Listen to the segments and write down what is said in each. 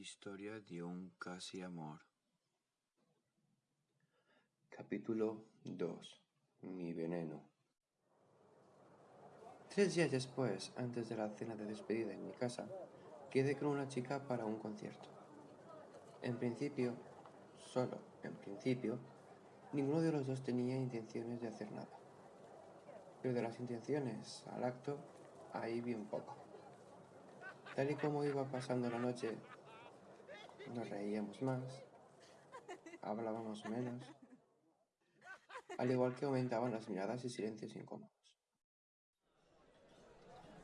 Historia de un casi amor. Capítulo 2 Mi veneno Tres días después, antes de la cena de despedida en mi casa, quedé con una chica para un concierto. En principio, solo en principio, ninguno de los dos tenía intenciones de hacer nada. Pero de las intenciones al acto, ahí vi un poco. Tal y como iba pasando la noche, nos reíamos más, hablábamos menos, al igual que aumentaban las miradas y silencios incómodos.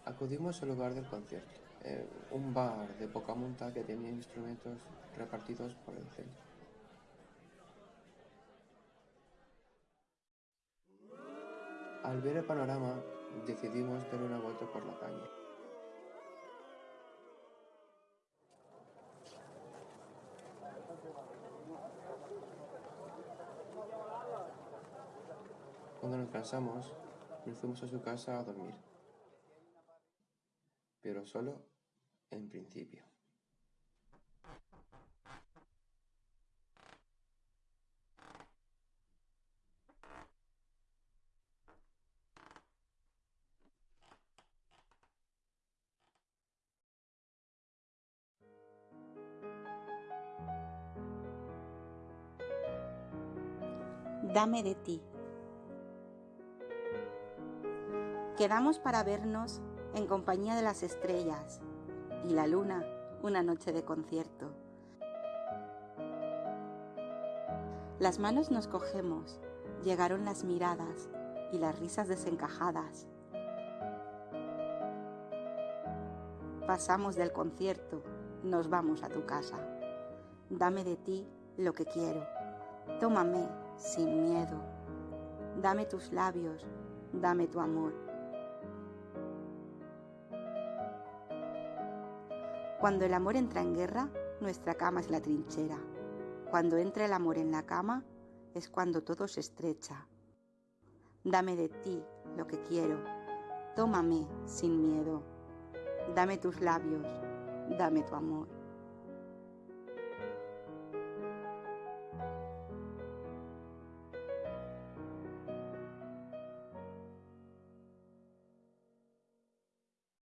Acudimos al lugar del concierto, eh, un bar de poca monta que tenía instrumentos repartidos por el centro. Al ver el panorama, decidimos dar una vuelta por la calle. Cuando nos cansamos, nos fuimos a su casa a dormir. Pero solo en principio. Dame de ti. Quedamos para vernos en compañía de las estrellas y la luna una noche de concierto. Las manos nos cogemos, llegaron las miradas y las risas desencajadas. Pasamos del concierto, nos vamos a tu casa. Dame de ti lo que quiero. Tómame sin miedo. Dame tus labios, dame tu amor. Cuando el amor entra en guerra, nuestra cama es la trinchera. Cuando entra el amor en la cama, es cuando todo se estrecha. Dame de ti lo que quiero. Tómame sin miedo. Dame tus labios, dame tu amor.